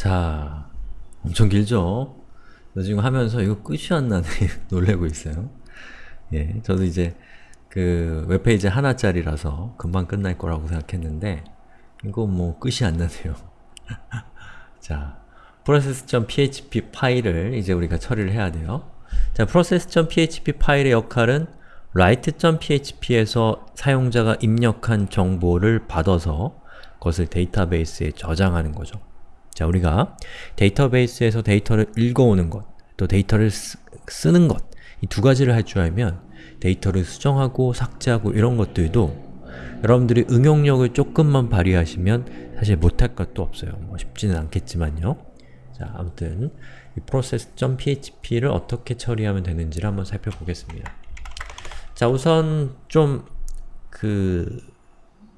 자, 엄청 길죠? 저 지금 하면서 이거 끝이 안 나네 놀래고 있어요. 예, 저도 이제 그 웹페이지 하나짜리라서 금방 끝날 거라고 생각했는데 이거 뭐 끝이 안 나네요. 자, process.php 파일을 이제 우리가 처리를 해야 돼요. 자, process.php 파일의 역할은 write.php에서 사용자가 입력한 정보를 받아서 그것을 데이터베이스에 저장하는 거죠. 자, 우리가 데이터베이스에서 데이터를 읽어오는 것, 또 데이터를 쓰, 는 것, 이 두 가지를 할 줄 알면 데이터를 수정하고 삭제하고 이런 것들도 여러분들이 응용력을 조금만 발휘하시면 사실 못할 것도 없어요. 뭐 쉽지는 않겠지만요. 자, 아무튼 이 process.php를 어떻게 처리하면 되는지를 한번 살펴보겠습니다. 자, 우선 좀 그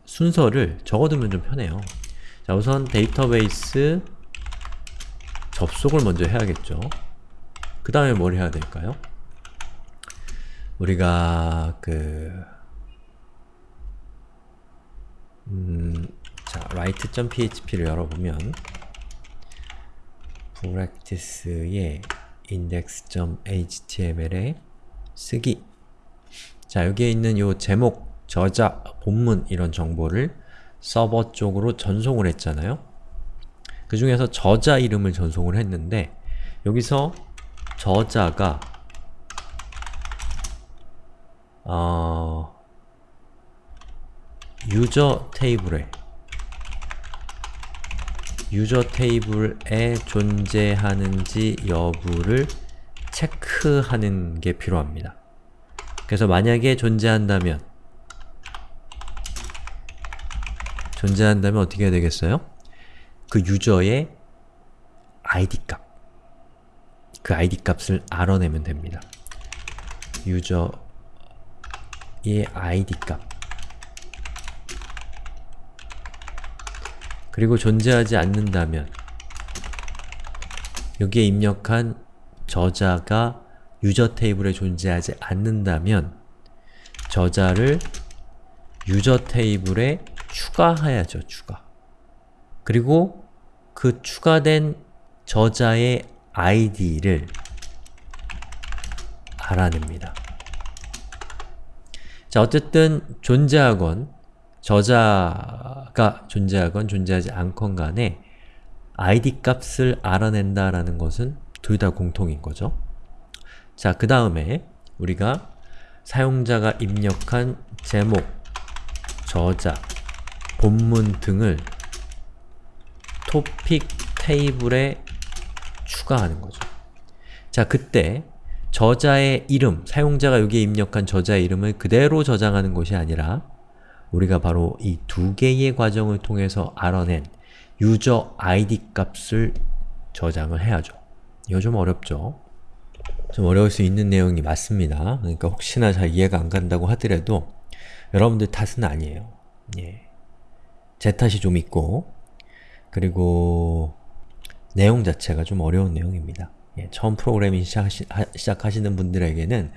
순서를 적어두면 좀 편해요. 자, 우선 데이터베이스 접속을 먼저 해야겠죠. 그 다음에 뭘 해야 될까요? 우리가 그 음, 자, write.php를 열어보면 practice의 index.html에 쓰기 자, 여기에 있는 요 제목, 저자, 본문 이런 정보를 서버 쪽으로 전송을 했잖아요. 그 중에서 저자 이름을 전송을 했는데 여기서 저자가 어... 유저 테이블에 유저 테이블에 존재하는지 여부를 체크하는 게 필요합니다. 그래서 만약에 존재한다면 존재한다면 어떻게 해야 되겠어요? 그 유저의 id 값 그 id 값을 알아내면 됩니다. 유저의 id 값 그리고 존재하지 않는다면 여기에 입력한 저자가 유저 테이블에 존재하지 않는다면 저자를 유저 테이블에 추가해야죠, 추가. 그리고 그 추가된 저자의 id를 알아냅니다. 자, 어쨌든 존재하건 저자가 존재하건 존재하지 않건 간에 id 값을 알아낸다라는 것은 둘 다 공통인 거죠. 자, 그 다음에 우리가 사용자가 입력한 제목, 저자, 본문 등을 토픽 테이블에 추가하는 거죠. 자, 그때 저자의 이름, 사용자가 여기에 입력한 저자의 이름을 그대로 저장하는 것이 아니라 우리가 바로 이 두 개의 과정을 통해서 알아낸 유저 id 값을 저장을 해야죠. 이거 좀 어렵죠? 좀 어려울 수 있는 내용이 맞습니다. 그러니까 혹시나 잘 이해가 안 간다고 하더라도 여러분들 탓은 아니에요. 예. 제 탓이 좀 있고 그리고 내용 자체가 좀 어려운 내용입니다. 예, 처음 프로그래밍 시작하시, 하, 시작하시는 분들에게는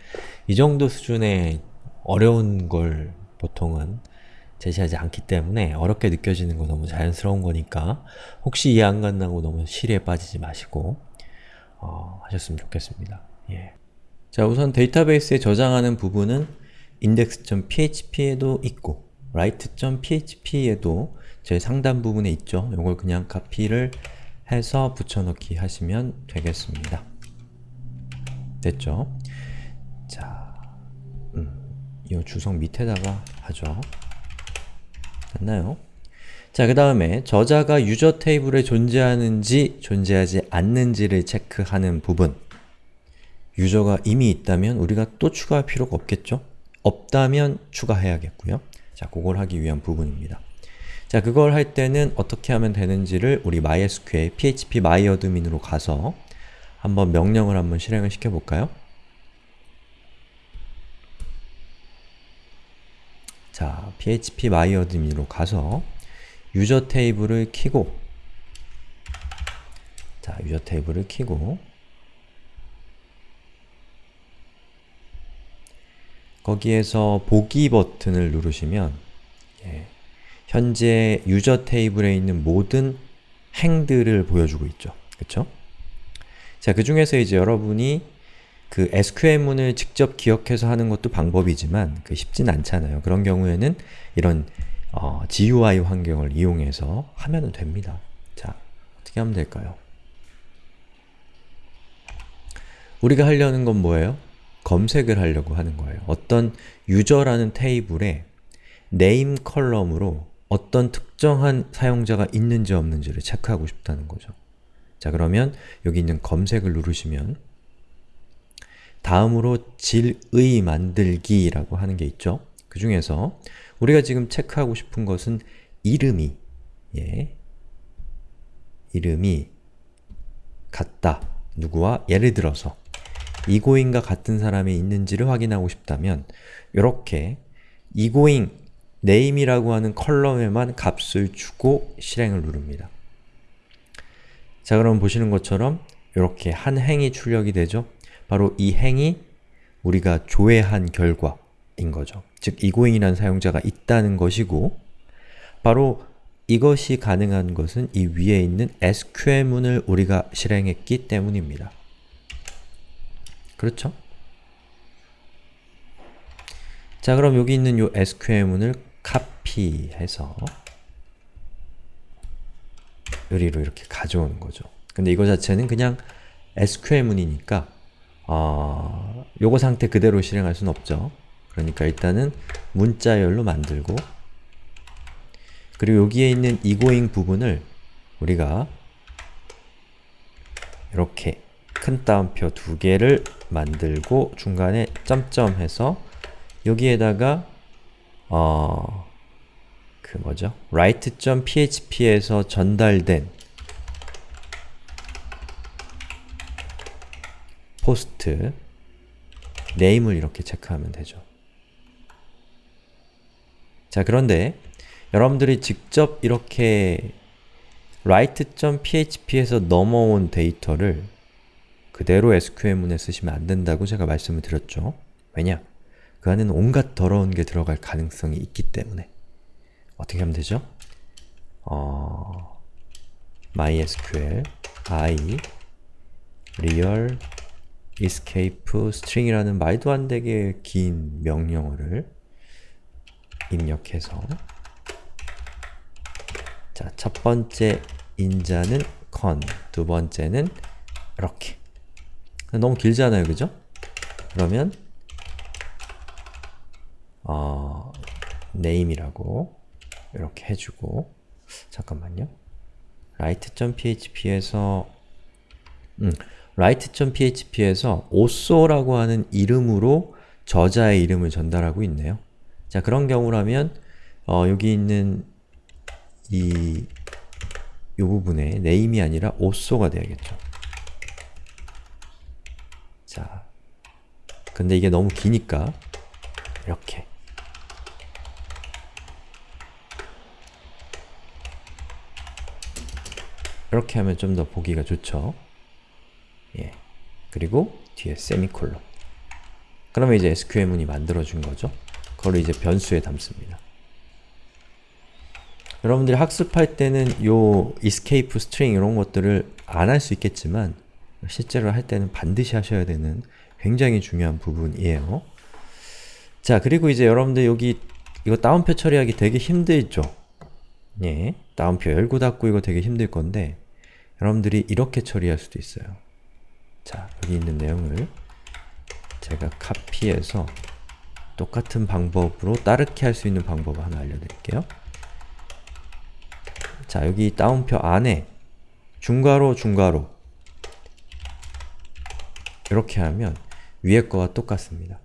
이 정도 수준의 어려운 걸 보통은 제시하지 않기 때문에 어렵게 느껴지는 건 너무 자연스러운 거니까 혹시 이해 안 간다고 너무 시리에 빠지지 마시고 어, 하셨으면 좋겠습니다. 예. 자 우선 데이터베이스에 저장하는 부분은 index.php에도 있고 write.php에도 제 상단 부분에 있죠. 이걸 그냥 카피를 해서 붙여넣기 하시면 되겠습니다. 됐죠? 자, 음, 이 주석 밑에다가 하죠. 됐나요? 자, 그 다음에 저자가 유저 테이블에 존재하는지 존재하지 않는지를 체크하는 부분 유저가 이미 있다면 우리가 또 추가할 필요가 없겠죠? 없다면 추가해야겠고요. 자, 그걸 하기 위한 부분입니다. 자, 그걸 할 때는 어떻게 하면 되는지를 우리 MySQL php myadmin으로 가서 한번 명령을 한번 실행을 시켜볼까요? 자, php myadmin으로 가서 유저 테이블을 키고 자, 유저 테이블을 키고 거기에서 보기 버튼을 누르시면 예, 현재 유저 테이블에 있는 모든 행들을 보여주고 있죠. 그쵸? 자, 그 중에서 이제 여러분이 그 SQL문을 직접 기억해서 하는 것도 방법이지만 그 쉽진 않잖아요. 그런 경우에는 이런 어, GUI 환경을 이용해서 하면 됩니다. 자, 어떻게 하면 될까요? 우리가 하려는 건 뭐예요? 검색을 하려고 하는 거예요. 어떤 유저라는 테이블에 name column으로 어떤 특정한 사용자가 있는지 없는지를 체크하고 싶다는 거죠. 자 그러면 여기 있는 검색을 누르시면 다음으로 질의 만들기라고 하는 게 있죠. 그 중에서 우리가 지금 체크하고 싶은 것은 이름이 예, 이름이 같다. 누구와? 예를 들어서 이고잉과 같은 사람이 있는지를 확인하고 싶다면 이렇게 이고잉 name이라고 하는 컬럼에만 값을 주고 실행을 누릅니다. 자 그럼 보시는 것처럼 이렇게 한 행이 출력이 되죠? 바로 이 행이 우리가 조회한 결과인 거죠. 즉 이고잉이라는 사용자가 있다는 것이고 바로 이것이 가능한 것은 이 위에 있는 SQL문을 우리가 실행했기 때문입니다. 그렇죠? 자 그럼 여기 있는 이 SQL문을 카피해서 여기로 이렇게 가져오는 거죠. 근데 이거 자체는 그냥 SQL문이니까 어, 요거 상태 그대로 실행할 수는 없죠. 그러니까 일단은 문자열로 만들고 그리고 여기에 있는 이고잉 부분을 우리가 이렇게 큰 따옴표 두 개를 만들고 중간에 점점 해서 여기에다가 어, 그 뭐죠? write.php에서 전달된 포스트 네임을 이렇게 체크하면 되죠. 자 그런데 여러분들이 직접 이렇게 write.php에서 넘어온 데이터를 그대로 SQL문에 쓰시면 안 된다고 제가 말씀을 드렸죠. 왜냐? 그 안에는 온갖 더러운 게 들어갈 가능성이 있기 때문에 어떻게 하면 되죠? 어... mysql i real escape string이라는 말도 안 되게 긴 명령어를 입력해서 자, 첫 번째 인자는 con, 두 번째는 이렇게 너무 길잖아요, 그죠? 그러면 어, name이라고 이렇게 해주고 잠깐만요. write.php에서 음, write.php에서 오쏘라고 하는 이름으로 저자의 이름을 전달하고 있네요. 자, 그런 경우라면 어, 여기 있는 이, 이 부분에 name이 아니라 오쏘가 돼야겠죠. 자, 근데 이게 너무 기니까 이렇게 이렇게 하면 좀 더 보기가 좋죠. 예. 그리고 뒤에 세미콜론 그러면 이제 SQL문이 만들어준 거죠. 그걸 이제 변수에 담습니다. 여러분들이 학습할 때는 요 escape string 이런 것들을 안 할 수 있겠지만 실제로 할 때는 반드시 하셔야 되는 굉장히 중요한 부분이에요. 자, 그리고 이제 여러분들 여기 이거 다운표 처리하기 되게 힘들죠? 예, 다운표 열고 닫고 이거 되게 힘들 건데 여러분들이 이렇게 처리할 수도 있어요. 자, 여기 있는 내용을 제가 카피해서 똑같은 방법으로 따르게 할 수 있는 방법을 하나 알려드릴게요. 자, 여기 다운표 안에 중괄호 중괄호 이렇게 하면 위에 거와 똑같습니다.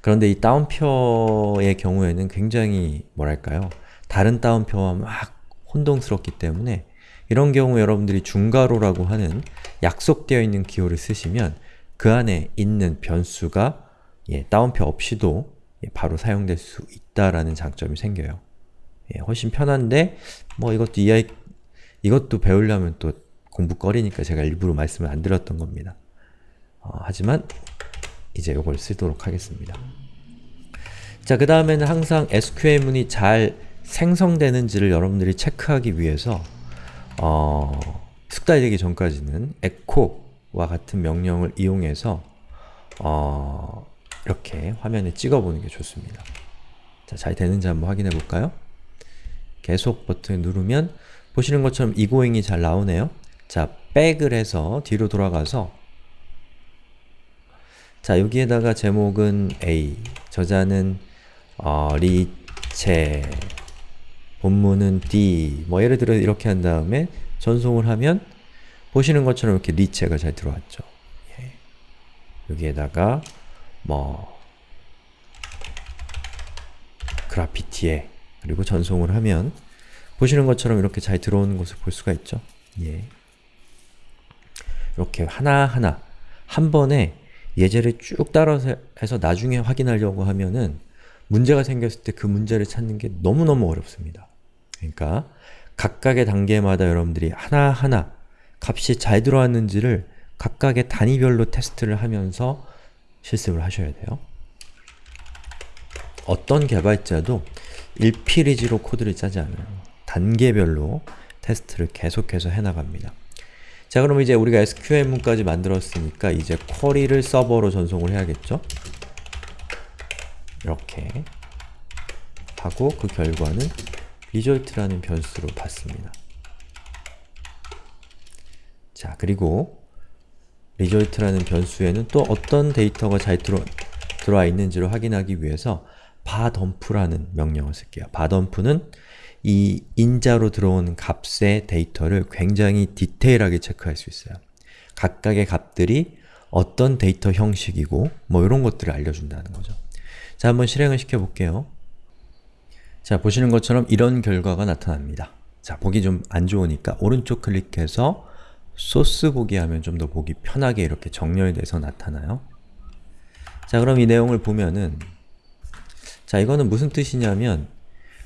그런데 이 다운표의 경우에는 굉장히 뭐랄까요 다른 다운표와 막 혼동스럽기 때문에 이런 경우 여러분들이 중괄호라고 하는 약속되어 있는 기호를 쓰시면 그 안에 있는 변수가 예, 다운표 없이도 예, 바로 사용될 수 있다라는 장점이 생겨요. 예, 훨씬 편한데 뭐 이것도 이해 이것도 배우려면 또 공부거리니까 제가 일부러 말씀을 안 드렸던 겁니다. 어, 하지만 이제 이걸 쓰도록 하겠습니다. 자, 그 다음에는 항상 SQL문이 잘 생성되는지를 여러분들이 체크하기 위해서 어, 숙달되기 전까지는 echo와 같은 명령을 이용해서 어, 이렇게 화면에 찍어보는 게 좋습니다. 자, 잘 되는지 한번 확인해 볼까요? 계속 버튼을 누르면 보시는 것처럼 이고잉이 잘 나오네요. 자, 백을 해서 뒤로 돌아가서 자, 여기에다가 제목은 A, 저자는 어, 리체, 본문은 D, 뭐 예를 들어 이렇게 한 다음에 전송을 하면 보시는 것처럼 이렇게 리체가 잘 들어왔죠. 예. 여기에다가 뭐 그래피티에 그리고 전송을 하면 보시는 것처럼 이렇게 잘 들어오는 것을 볼 수가 있죠. 예. 이렇게 하나하나 한 번에 예제를 쭉 따라서 해서 나중에 확인하려고 하면은 문제가 생겼을 때 그 문제를 찾는 게 너무너무 어렵습니다. 그러니까 각각의 단계마다 여러분들이 하나하나 값이 잘 들어왔는지를 각각의 단위별로 테스트를 하면서 실습을 하셔야 돼요. 어떤 개발자도 1피리지로 코드를 짜지 않아요. 단계별로 테스트를 계속해서 해나갑니다. 자 그럼 이제 우리가 SQL문까지 만들었으니까 이제 쿼리를 서버로 전송을 해야겠죠? 이렇게 하고 그 결과는 result라는 변수로 받습니다. 자 그리고 result라는 변수에는 또 어떤 데이터가 잘 들어, 들어와 있는지를 확인하기 위해서 var_dump라는 명령을 쓸게요. var_dump는 이 인자로 들어온 값의 데이터를 굉장히 디테일하게 체크할 수 있어요. 각각의 값들이 어떤 데이터 형식이고 뭐 이런 것들을 알려준다는 거죠. 자, 한번 실행을 시켜볼게요. 자, 보시는 것처럼 이런 결과가 나타납니다. 자, 보기 좀 안 좋으니까 오른쪽 클릭해서 소스 보기 하면 좀 더 보기 편하게 이렇게 정렬돼서 나타나요. 자, 그럼 이 내용을 보면은 자, 이거는 무슨 뜻이냐면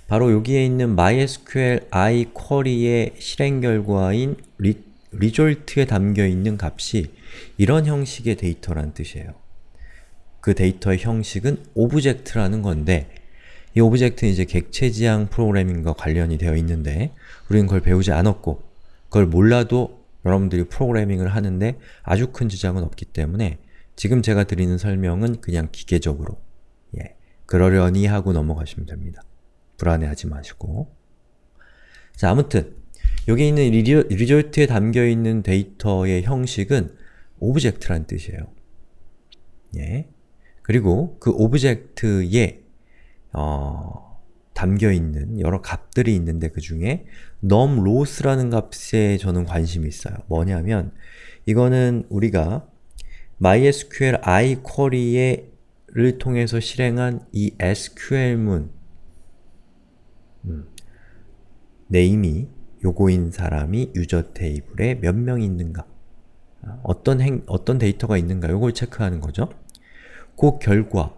바로 여기에 있는 mysqli query의 실행 결과인 리, result에 담겨있는 값이 이런 형식의 데이터란 뜻이에요. 그 데이터의 형식은 object라는 건데 이 object는 이제 객체지향 프로그래밍과 관련이 되어 있는데 우리는 그걸 배우지 않았고 그걸 몰라도 여러분들이 프로그래밍을 하는데 아주 큰 지장은 없기 때문에 지금 제가 드리는 설명은 그냥 기계적으로 예, 그러려니 하고 넘어가시면 됩니다. 불안해하지 마시고 자 아무튼 여기 있는 result에 담겨있는 데이터의 형식은 object란 뜻이에요. 예. 그리고 그 object에 어, 담겨있는 여러 값들이 있는데 그 중에 num rows라는 값에 저는 관심이 있어요. 뭐냐면 이거는 우리가 MySQL i 쿼리를 통해서 실행한 이 SQL문 음, 네임이 요거인 사람이 유저 테이블에 몇 명 있는가 어떤 행, 어떤 데이터가 있는가 요걸 체크하는 거죠. 그 결과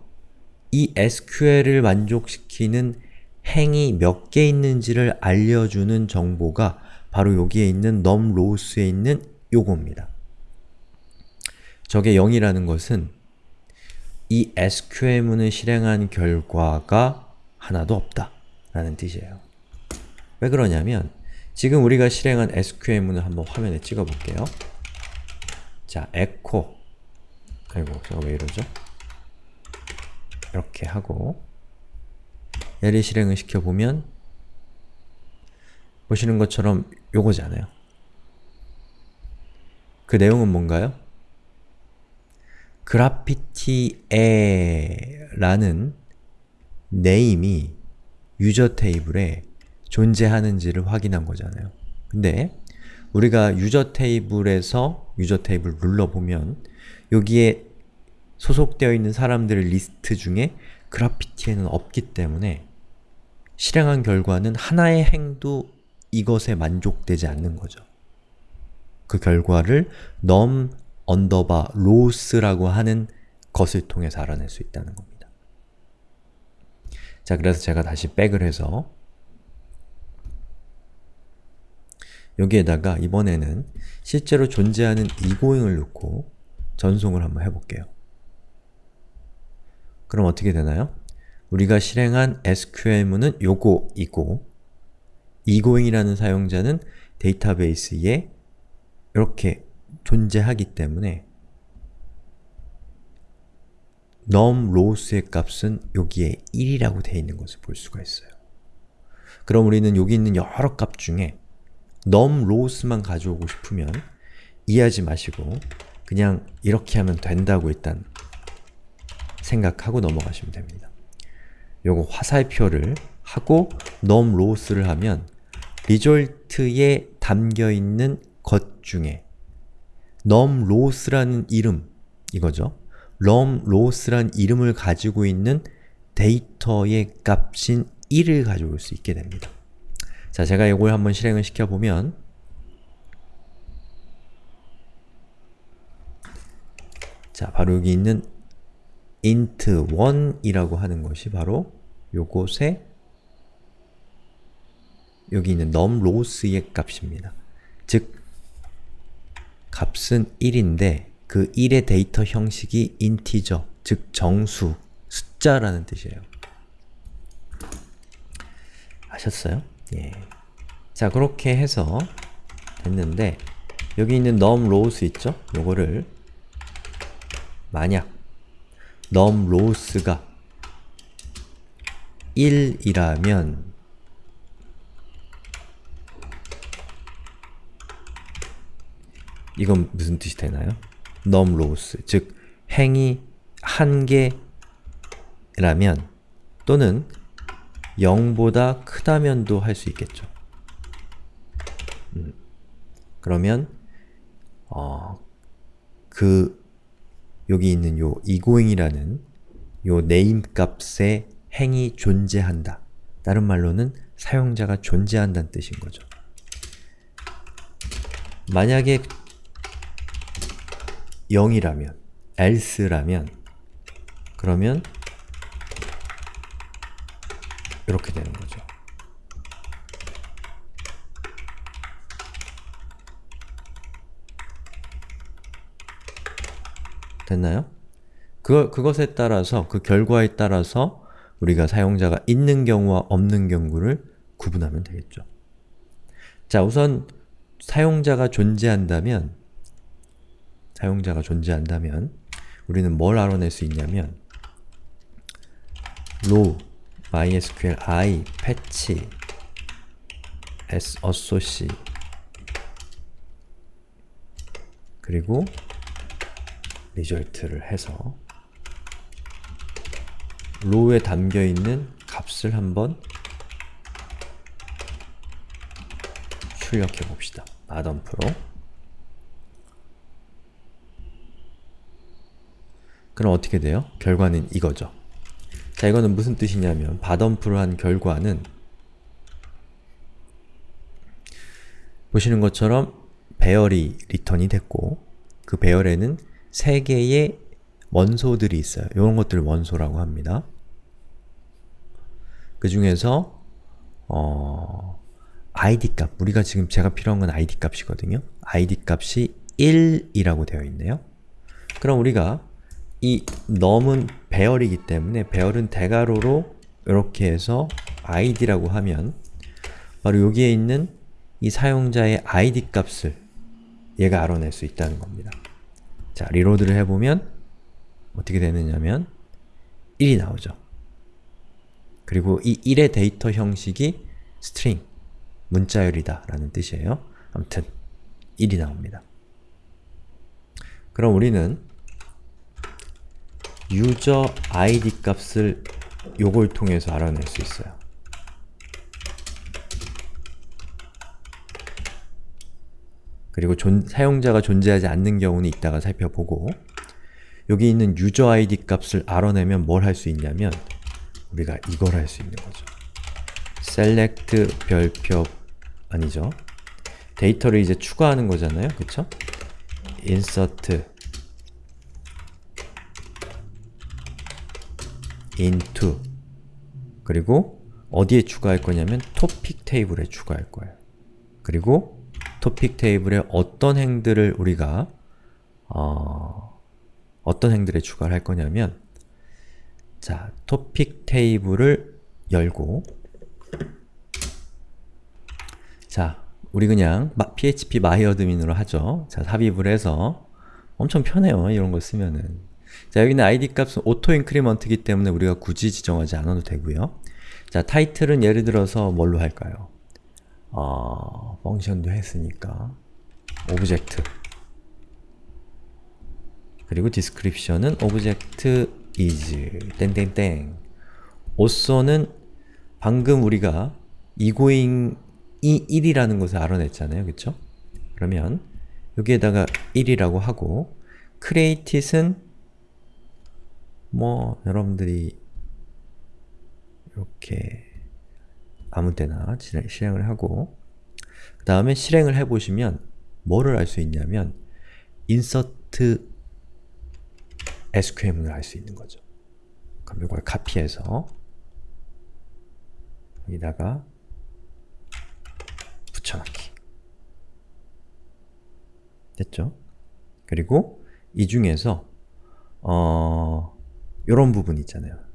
이 SQL을 만족시키는 행이 몇 개 있는지를 알려주는 정보가 바로 여기에 있는 num rows에 있는 요겁니다. 저게 0이라는 것은 이 SQL문을 실행한 결과가 하나도 없다 라는 뜻이에요. 왜 그러냐면 지금 우리가 실행한 SQL문을 한번 화면에 찍어볼게요. 자, echo 아이고, 제가 왜 이러죠? 이렇게 하고 얘를 실행을 시켜보면 보시는 것처럼 요거잖아요. 그 내용은 뭔가요? 그래피티에 라는 네임이 유저 테이블에 존재하는지를 확인한 거잖아요. 근데 우리가 유저 테이블에서 유저 테이블 눌러보면 여기에 소속되어 있는 사람들의 리스트 중에 그래피티에는 없기 때문에 실행한 결과는 하나의 행도 이것에 만족되지 않는 거죠. 그 결과를 num 언더바 rows라고 하는 것을 통해서 알아낼 수 있다는 겁니다. 자, 그래서 제가 다시 백을 해서 여기에다가 이번에는 실제로 존재하는 egoing을 넣고 전송을 한번 해볼게요. 그럼 어떻게 되나요? 우리가 실행한 SQL문은 요거이고 egoing이라는 사용자는 데이터베이스에 이렇게 존재하기 때문에 num rows의 값은 여기에 1이라고 되어 있는 것을 볼 수가 있어요. 그럼 우리는 여기 있는 여러 값 중에 num rows만 가져오고 싶으면 이해하지 마시고 그냥 이렇게 하면 된다고 일단 생각하고 넘어가시면 됩니다. 요거 화살표를 하고 num rows를 하면 리졸트에 담겨있는 것 중에 num rows라는 이름, 이거죠. num rows란 이름을 가지고 있는 데이터의 값인 1을 가져올 수 있게 됩니다. 자, 제가 이걸 한번 실행을 시켜보면 자, 바로 여기 있는 int1이라고 하는 것이 바로 요곳에 여기 있는 num rows의 값입니다. 즉, 값은 1인데 그 1의 데이터 형식이 integer, 즉 정수, 숫자라는 뜻이에요. 아셨어요? 예. 자, 그렇게 해서 됐는데 여기 있는 num rows 있죠? 요거를 만약 num rows가 1이라면 이건 무슨 뜻이 되나요? num rows, 즉 행이 한 개라면 또는 0보다 크다면도 할 수 있겠죠. 음. 그러면 어, 그 여기 있는 요 egoing이라는 요 name 값의 행이 존재한다. 다른 말로는 사용자가 존재한다는 뜻인 거죠. 만약에 0이라면, else라면 그러면 이렇게 되는 거죠. 됐나요? 그, 그것에 따라서, 그 결과에 따라서 우리가 사용자가 있는 경우와 없는 경우를 구분하면 되겠죠. 자, 우선 사용자가 존재한다면 사용자가 존재한다면 우리는 뭘 알아낼 수 있냐면 row mysql i patch s assoc 그리고 리절트를 해서 row에 담겨있는 값을 한번 출력해 봅시다. 마덤프로 그럼 어떻게 돼요? 결과는 이거죠. 자, 이거는 무슨 뜻이냐면 바덤프를 한 결과는 보시는 것처럼 배열이 리턴이 됐고 그 배열에는 3개의 원소들이 있어요. 이런 것들을 원소라고 합니다. 그 중에서 어, id 값, 우리가 지금 제가 필요한 건 id 값이거든요. id 값이 1이라고 되어 있네요. 그럼 우리가 이 넘은 배열이기 때문에 배열은 대괄호로 이렇게 해서 id라고 하면 바로 여기에 있는 이 사용자의 id 값을 얘가 알아낼 수 있다는 겁니다. 자, reload를 해보면 어떻게 되느냐면 1이 나오죠. 그리고 이 1의 데이터 형식이 string, 문자열이다 라는 뜻이에요. 아무튼 1이 나옵니다. 그럼 우리는 user id 값을 요걸 통해서 알아낼 수 있어요. 그리고 존, 사용자가 존재하지 않는 경우는 이따가 살펴보고 여기 있는 user id 값을 알아내면 뭘 할 수 있냐면 우리가 이걸 할 수 있는 거죠. select 별표 아니죠. 데이터를 이제 추가하는 거잖아요. 그쵸? insert into 그리고 어디에 추가할 거냐면 topic 테이블에 추가할 거예요. 그리고 topic 테이블에 어떤 행들을 우리가 어, 어떤 행들에 추가를 할 거냐면 자, 토픽 테이블을 열고 자, 우리 그냥 마- phpMyAdmin으로 하죠. 자, 삽입을 해서 엄청 편해요. 이런 거 쓰면은. 자, 여기는 id 값은 increment이기 때문에 우리가 굳이 지정하지 않아도 되고요. 자, 타이틀은 예를 들어서 뭘로 할까요? 어, function도 했으니까 오브젝트 그리고 디스크립션은 오브젝트 is 땡땡땡 오쏘는 방금 우리가 이고잉이 1이라는 것을 알아냈잖아요. 그쵸? 그러면 여기에다가 1이라고 하고 created는 뭐 여러분들이 이렇게 아무 때나 실행- 실행을 하고 그 다음에 실행을 해보시면 뭐를 알 수 있냐면 insert SQM을 할수 있는 거죠. 그럼 이걸 카피해서 여기다가 붙여넣기 됐죠? 그리고 이 중에서 어... 요런 부분 있잖아요.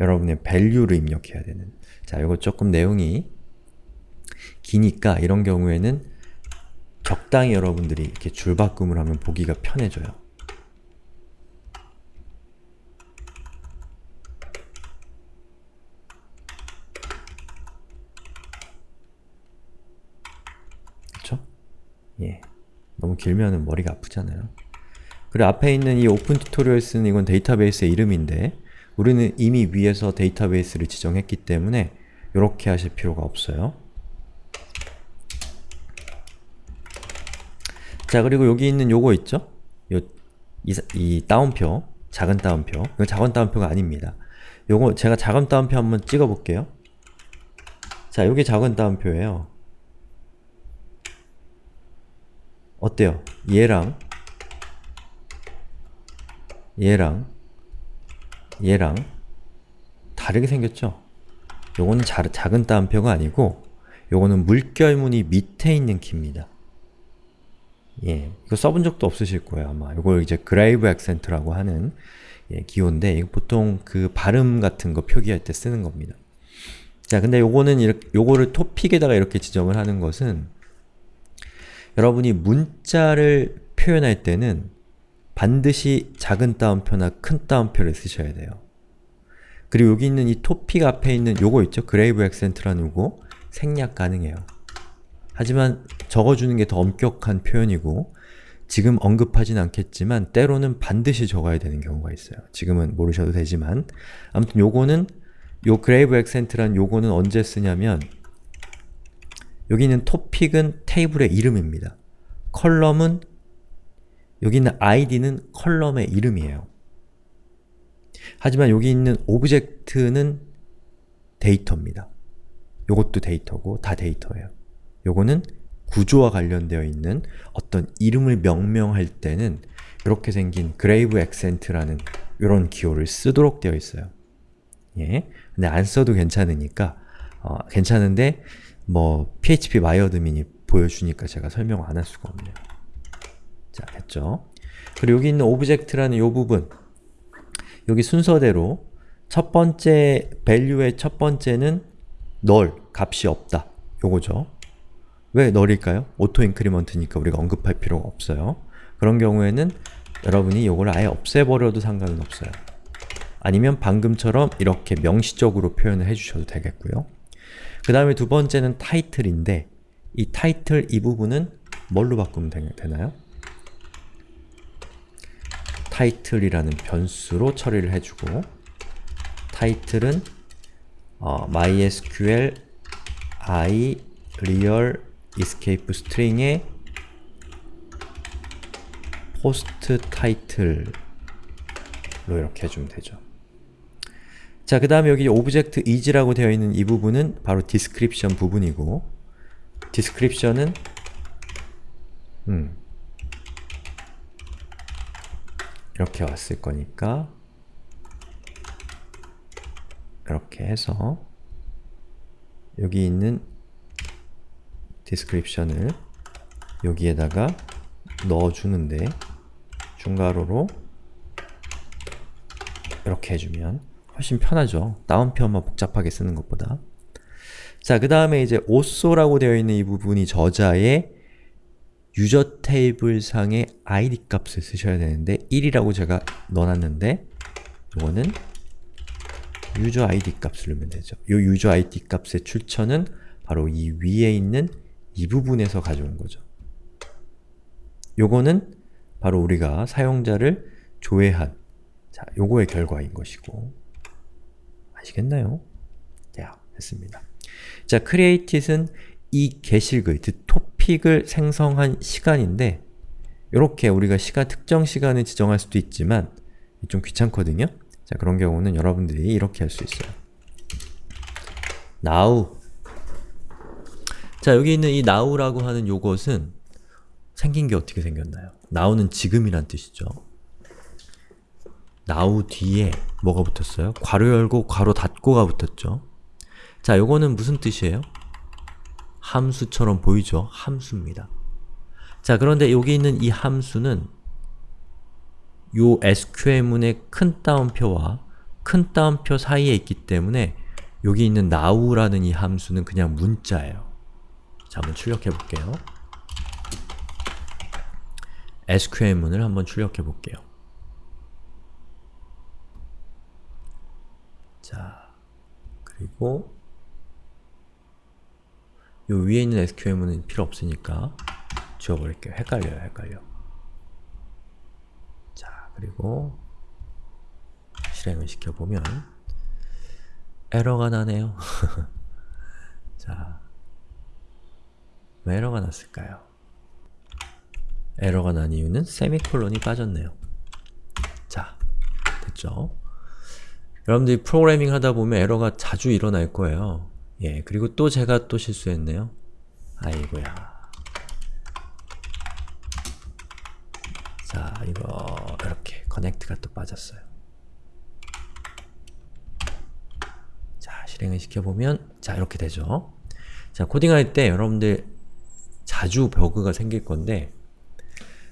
여러분의 value를 입력해야 되는 자, 이거 조금 내용이 기니까 이런 경우에는 적당히 여러분들이 이렇게 줄바꿈을 하면 보기가 편해져요. 그쵸? 예. 너무 길면은 머리가 아프잖아요. 그리고 앞에 있는 이 오픈 튜토리얼스는 이건 데이터베이스의 이름인데 우리는 이미 위에서 데이터베이스를 지정했기 때문에 이렇게 하실 필요가 없어요. 자 그리고 여기 있는 요거 있죠? 요, 이, 이 따옴표, 작은 따옴표 이건 작은 따옴표가 아닙니다. 요거 제가 작은 따옴표 한번 찍어볼게요. 자 요게 작은 따옴표예요. 어때요? 얘랑 얘랑 얘랑 다르게 생겼죠? 요거는 자, 작은 따옴표가 아니고 요거는 물결무늬 밑에 있는 키입니다. 예, 이거 써본 적도 없으실 거예요 아마. 이걸 이제 그레이브 액센트라고 하는 예, 기호인데 보통 그 발음 같은 거 표기할 때 쓰는 겁니다. 자, 근데 요거는 이렇게, 요거를 토픽에다가 이렇게 지정을 하는 것은 여러분이 문자를 표현할 때는 반드시 작은 따옴표나 큰 따옴표를 쓰셔야 돼요. 그리고 여기 있는 이 토픽 앞에 있는 요거 있죠? 그레이브 액센트라는 요거 생략 가능해요. 하지만 적어주는 게 더 엄격한 표현이고 지금 언급하진 않겠지만 때로는 반드시 적어야 되는 경우가 있어요. 지금은 모르셔도 되지만 아무튼 요거는 요 grave accent란 요거는 언제 쓰냐면 여기 있는 topic은 테이블의 이름입니다. 컬럼은 여기 있는 id는 컬럼의 이름이에요. 하지만 여기 있는 object는 데이터입니다. 요것도 데이터고 다 데이터예요. 요거는 구조와 관련되어 있는 어떤 이름을 명명할 때는 이렇게 생긴 grave accent라는 이런 기호를 쓰도록 되어 있어요. 예. 근데 안 써도 괜찮으니까 어, 괜찮은데 뭐 phpMyAdmin이 보여주니까 제가 설명 안 할 수가 없네요. 자, 됐죠? 그리고 여기 있는 object라는 이 부분 여기 순서대로 첫 번째 value의 첫 번째는 null, 값이 없다. 요거죠. 왜 null일까요? auto increment니까 우리가 언급할 필요가 없어요. 그런 경우에는 여러분이 요걸 아예 없애버려도 상관은 없어요. 아니면 방금처럼 이렇게 명시적으로 표현을 해주셔도 되겠고요. 그 다음에 두 번째는 타이틀인데 이 타이틀 이 부분은 뭘로 바꾸면 되, 되나요? 타이틀이라는 변수로 처리를 해주고 타이틀은 어, mysqli real escape string의 post title로 이렇게 해주면 되죠. 자, 그 다음에 여기 object is라고 되어 있는 이 부분은 바로 description 부분이고 description은 음, 이렇게 왔을 거니까 이렇게 해서 여기 있는 description을 여기에다가 넣어주는데 중괄호로 이렇게 해주면 훨씬 편하죠. 다운표만 복잡하게 쓰는 것보다. 자, 그 다음에 이제 오쏘라고 되어 있는 이 부분이 저자의 유저 테이블 상의 id 값을 쓰셔야 되는데 1이라고 제가 넣어놨는데 이거는 유저 id 값을 넣으면 되죠. 이 유저 id 값의 출처는 바로 이 위에 있는 이 부분에서 가져온 거죠. 요거는 바로 우리가 사용자를 조회한 자, 요거의 결과인 것이고 아시겠나요? 자, 됐습니다. 자, createit은 이 게시글, 그토 픽을 생성한 시간인데 이렇게 우리가 시간, 특정 시간을 지정할 수도 있지만 좀 귀찮거든요? 자, 그런 경우는 여러분들이 이렇게 할 수 있어요. now 자, 여기 있는 이 now라고 하는 요것은 생긴 게 어떻게 생겼나요? now는 지금이란 뜻이죠. now 뒤에 뭐가 붙었어요? 괄호 열고 괄호 닫고가 붙었죠. 자, 요거는 무슨 뜻이에요? 함수처럼 보이죠? 함수입니다. 자, 그런데 여기 있는 이 함수는 요 SQL문의 큰 따옴표와 큰 따옴표 사이에 있기 때문에 여기 있는 now라는 이 함수는 그냥 문자예요. 자, 한번 출력해 볼게요. SQL문을 한번 출력해 볼게요. 자, 그리고 요 위에 있는 SQL문은 필요 없으니까 지워버릴게요. 헷갈려요, 헷갈려. 자, 그리고 실행을 시켜보면 에러가 나네요. 자, 왜 에러가 났을까요? 에러가 난 이유는 세미콜론이 빠졌네요. 자, 됐죠? 여러분들이 프로그래밍 하다 보면 에러가 자주 일어날 거예요. 예, 그리고 또 제가 또 실수했네요. 아이고야. 자, 이거 이렇게 커넥트가 또 빠졌어요. 자, 실행을 시켜보면 자, 이렇게 되죠. 자, 코딩할 때 여러분들 자주 버그가 생길 건데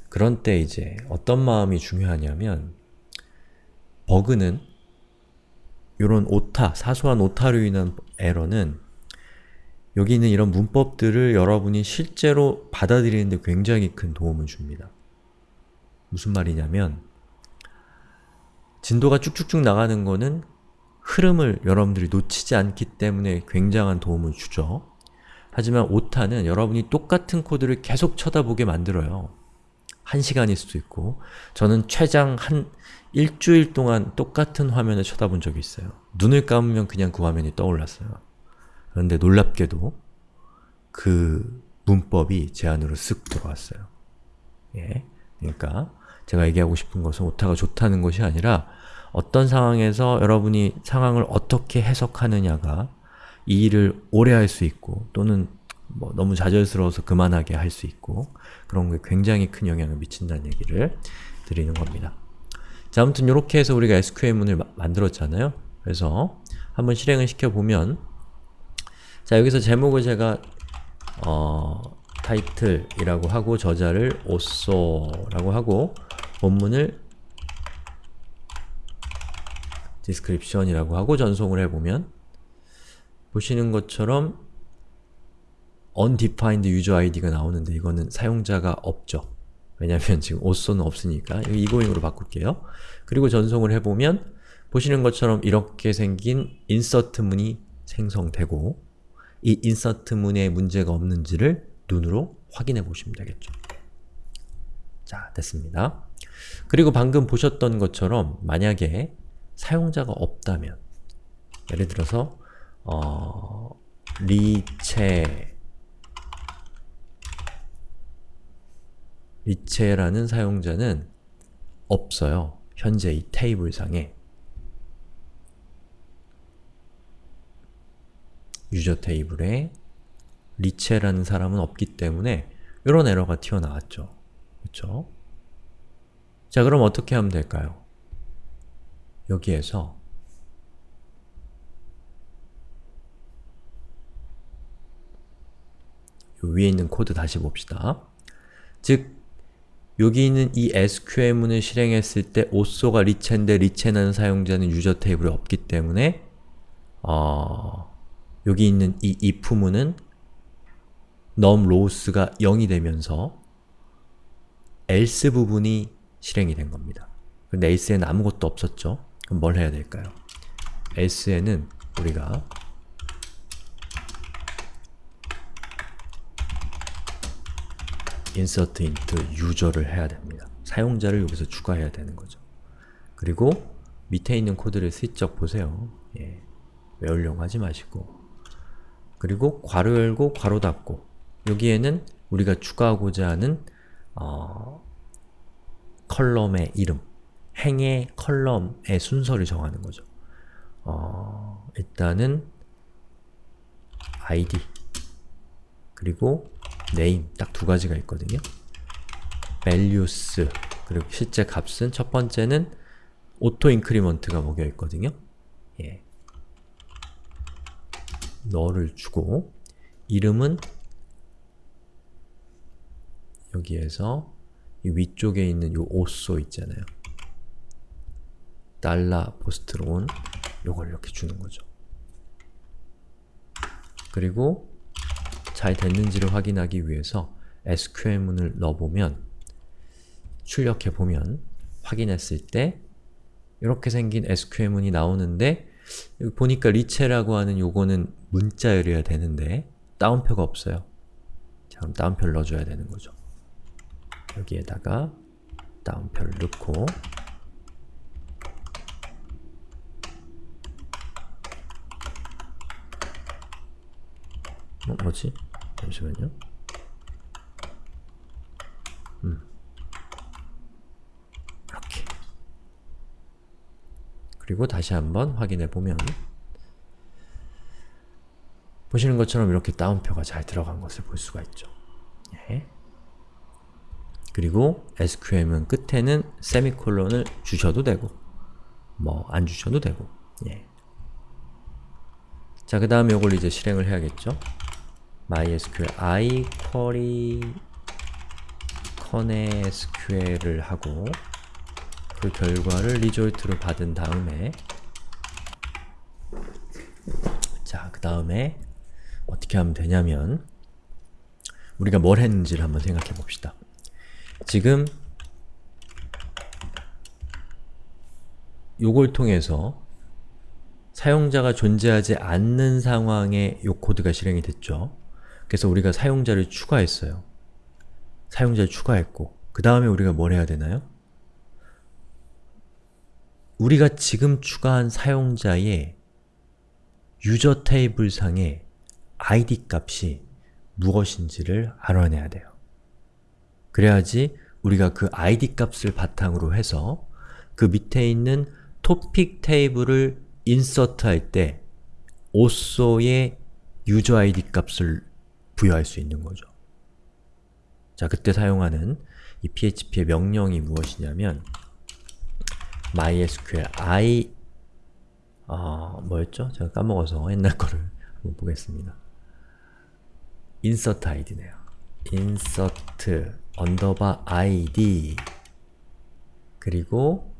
그런 때 이제 어떤 마음이 중요하냐면 버그는 이런 오타, 사소한 오타로 인한 에러는 여기 있는 이런 문법들을 여러분이 실제로 받아들이는데 굉장히 큰 도움을 줍니다. 무슨 말이냐면 진도가 쭉쭉쭉 나가는 거는 흐름을 여러분들이 놓치지 않기 때문에 굉장한 도움을 주죠. 하지만 오타는 여러분이 똑같은 코드를 계속 쳐다보게 만들어요. 한 시간일 수도 있고 저는 최장 한 일주일 동안 똑같은 화면을 쳐다본 적이 있어요. 눈을 감으면 그냥 그 화면이 떠올랐어요. 그런데 놀랍게도 그 문법이 제 안으로 쓱 들어왔어요. 예. 그러니까 제가 얘기하고 싶은 것은 오타가 좋다는 것이 아니라 어떤 상황에서 여러분이 상황을 어떻게 해석하느냐가 이 일을 오래 할 수 있고 또는 뭐 너무 좌절스러워서 그만하게 할 수 있고 그런 게 굉장히 큰 영향을 미친다는 얘기를 드리는 겁니다. 자, 아무튼 이렇게 해서 우리가 SQL문을 마, 만들었잖아요. 그래서 한번 실행을 시켜보면 자, 여기서 제목을 제가 어, 타이틀이라고 하고 저자를 오쏘라고 하고 본문을 description이라고 하고 전송을 해보면 보시는 것처럼 undefined user id가 나오는데 이거는 사용자가 없죠. 왜냐면 지금 오쏘는 없으니까 이거잉으로 바꿀게요. 그리고 전송을 해보면 보시는 것처럼 이렇게 생긴 insert 문이 생성되고 이 insert 문에 문제가 없는지를 눈으로 확인해 보시면 되겠죠. 자, 됐습니다. 그리고 방금 보셨던 것처럼 만약에 사용자가 없다면 예를 들어서 어, 리체 리체라는 사용자는 없어요. 현재 이 테이블상에 유저 테이블에 리체라는 사람은 없기 때문에 이런 에러가 튀어나왔죠. 그렇죠? 자, 그럼 어떻게 하면 될까요? 여기에서 위에 있는 코드 다시 봅시다. 즉, 여기 있는 이 SQL문을 실행했을 때 오쏘가 리체인데 리체라는 사용자는 user 테이블에 없기 때문에 어, 여기 있는 이 if문은 num lows가 0이 되면서 else 부분이 실행이 된 겁니다. 근데 else에는 아무것도 없었죠? 그럼 뭘 해야 될까요? else에는 우리가 insert into user를 해야 됩니다. 사용자를 여기서 추가해야 되는 거죠. 그리고 밑에 있는 코드를 슬쩍 보세요. 예, 외우려고 하지 마시고 그리고 괄호 열고 괄호 닫고 여기에는 우리가 추가하고자 하는 어, 컬럼의 이름, 행의 컬럼의 순서를 정하는 거죠. 어, 일단은 id 그리고 name 딱 두 가지가 있거든요. values 그리고 실제 값은 첫 번째는 auto increment가 먹여 있거든요. 예. 너를 주고 이름은 여기에서 이 위쪽에 있는 요 오쏘 있잖아요. 달러 포스트론 요걸 이렇게 주는 거죠. 그리고 잘 됐는지를 확인하기 위해서 SQL문을 넣어보면 출력해보면 확인했을 때 이렇게 생긴 SQL문이 나오는데 여기 보니까 리체라고 하는 요거는 문자열이어야 되는데 따옴표가 없어요. 자, 그럼 따옴표를 넣어줘야 되는 거죠. 여기에다가 따옴표를 넣고 어, 뭐지? 잠시만요. 음. 이렇게. 그리고 다시 한번 확인해 보면 보시는 것처럼 이렇게 따옴표가 잘 들어간 것을 볼 수가 있죠. 예. 그리고 SQL은 끝에는 세미콜론을 주셔도 되고 뭐 안 주셔도 되고 예. 자, 그 다음에 이걸 이제 실행을 해야겠죠. MySQL i query conSQL을 하고 그 결과를 리졸트로 받은 다음에 자, 그 다음에 어떻게 하면 되냐면 우리가 뭘 했는지를 한번 생각해 봅시다. 지금 요걸 통해서 사용자가 존재하지 않는 상황에 요 코드가 실행이 됐죠. 그래서 우리가 사용자를 추가했어요. 사용자를 추가했고 그 다음에 우리가 뭘 해야 되나요? 우리가 지금 추가한 사용자의 유저 테이블 상의 id 값이 무엇인지를 알아내야 돼요. 그래야지 우리가 그 id 값을 바탕으로 해서 그 밑에 있는 토픽 테이블을 인서트 할때 오쏘의 유저 id 값을 부여할 수 있는 거죠. 자, 그때 사용하는 이 php의 명령이 무엇이냐면 mysql i 어, 뭐였죠? 제가 까먹어서 옛날 거를 한번 보겠습니다. insert id네요. insert underbar id 그리고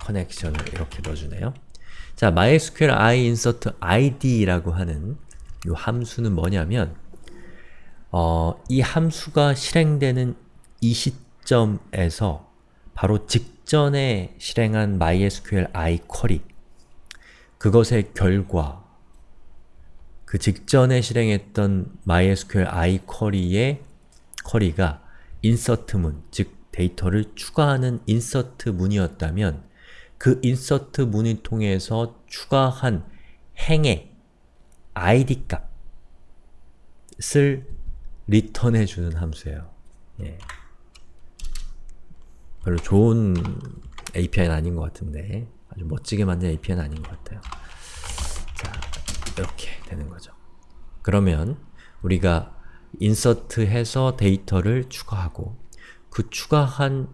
커넥션을 이렇게 넣어주네요. 자, MySQL i insert id라고 하는 이 함수는 뭐냐면 어, 이 함수가 실행되는 이 시점에서 바로 직전에 실행한 MySQL i 쿼리 그것의 결과 그 직전에 실행했던 MySQL i 쿼리의 쿼리가 insert문, 즉 데이터를 추가하는 insert 문이었다면 그 insert 문을 통해서 추가한 행의 id 값을 리턴해 주는 함수예요. 예. 별로 좋은 API는 아닌 것 같은데 아주 멋지게 만든 API는 아닌 것 같아요. 자, 이렇게 되는 거죠. 그러면 우리가 인서트해서 데이터를 추가하고 그 추가한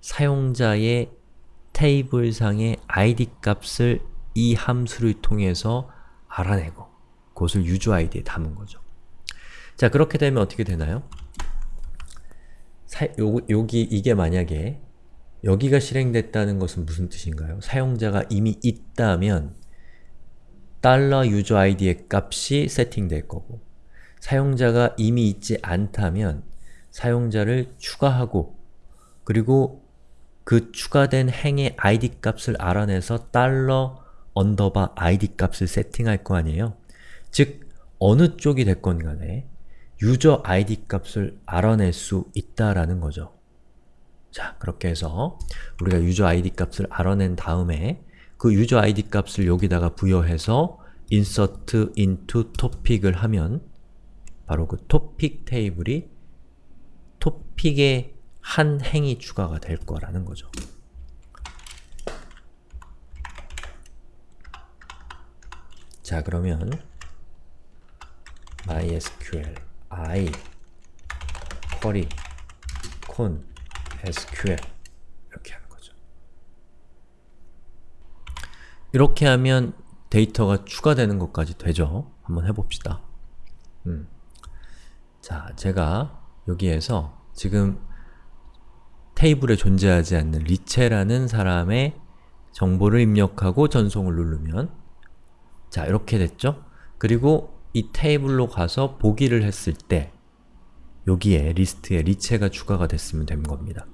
사용자의 테이블상의 id 값을 이 함수를 통해서 알아내고 그것을 유저 id에 담은 거죠. 자, 그렇게 되면 어떻게 되나요? 사, 요, 여기 이게 만약에 여기가 실행됐다는 것은 무슨 뜻인가요? 사용자가 이미 있다면 달러 user id의 값이 세팅될 거고 사용자가 이미 있지 않다면 사용자를 추가하고 그리고 그 추가된 행의 id 값을 알아내서 달러 언더바 id 값을 세팅할 거 아니에요? 즉, 어느 쪽이 됐건 간에 유저 id 값을 알아낼 수 있다라는 거죠. 자, 그렇게 해서 우리가 유저 id 값을 알아낸 다음에 그 유저 id 값을 여기다가 부여해서 insert into topic을 하면 바로 그 topic 테이블이 topic에 한 행이 추가가 될 거라는 거죠. 자, 그러면 mysql i query con sql 이렇게 하는 거죠. 이렇게 하면 데이터가 추가되는 것까지 되죠? 한번 해봅시다. 음. 자, 제가 여기에서 지금 테이블에 존재하지 않는 리체라는 사람의 정보를 입력하고 전송을 누르면 자, 이렇게 됐죠? 그리고 이 테이블로 가서 보기를 했을 때 여기에 리스트에 리체가 추가가 됐으면 된 겁니다.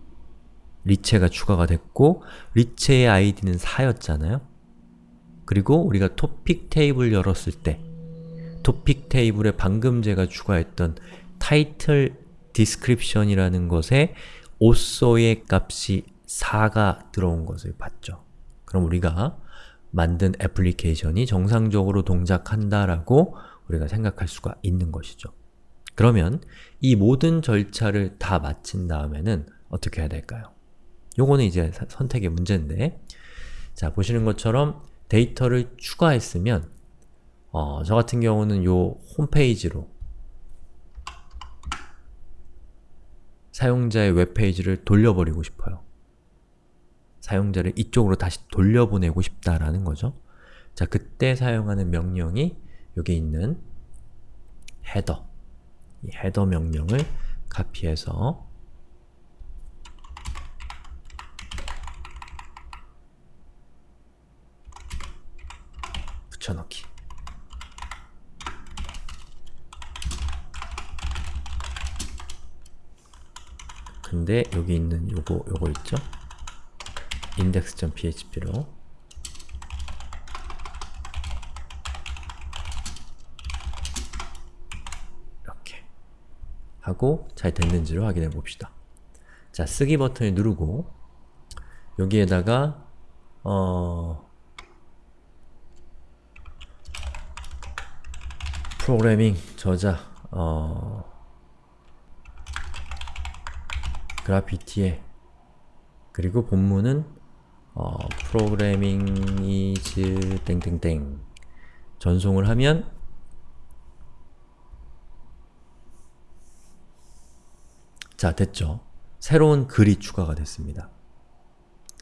리체가 추가가 됐고 리체의 아이디는 4였잖아요? 그리고 우리가 토픽 테이블 열었을 때 토픽 테이블에 방금 제가 추가했던 타이틀 description이라는 것에 오소의 값이 4가 들어온 것을 봤죠. 그럼 우리가 만든 애플리케이션이 정상적으로 동작한다라고 우리가 생각할 수가 있는 것이죠. 그러면 이 모든 절차를 다 마친 다음에는 어떻게 해야 될까요? 요거는 이제 사- 선택의 문제인데 자, 보시는 것처럼 데이터를 추가했으면 어, 저 같은 경우는 요 홈페이지로 사용자의 웹페이지를 돌려버리고 싶어요. 사용자를 이쪽으로 다시 돌려보내고 싶다라는 거죠. 자, 그때 사용하는 명령이 여기 있는 header 이 header 명령을 카피해서 붙여넣기 근데 여기 있는 요거 요거 있죠? index.php로 이렇게 하고 잘 됐는지를 확인해 봅시다. 자, 쓰기 버튼을 누르고 여기에다가 어 프로그래밍 저자 어 그래피티에 그리고 본문은 어, 프로그래밍 is 땡땡땡 전송을 하면 자, 됐죠? 새로운 글이 추가가 됐습니다.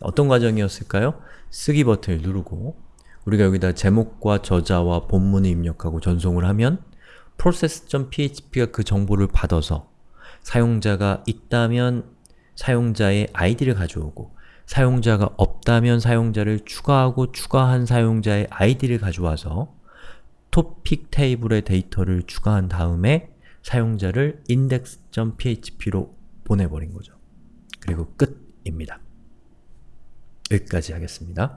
어떤 과정이었을까요? 쓰기 버튼을 누르고 우리가 여기다 제목과 저자와 본문을 입력하고 전송을 하면 process.php가 그 정보를 받아서 사용자가 있다면 사용자의 아이디를 가져오고 사용자가 없다면 사용자를 추가하고 추가한 사용자의 아이디를 가져와서 토픽 테이블의 데이터를 추가한 다음에 사용자를 index.php로 보내버린 거죠. 그리고 끝입니다. 여기까지 하겠습니다.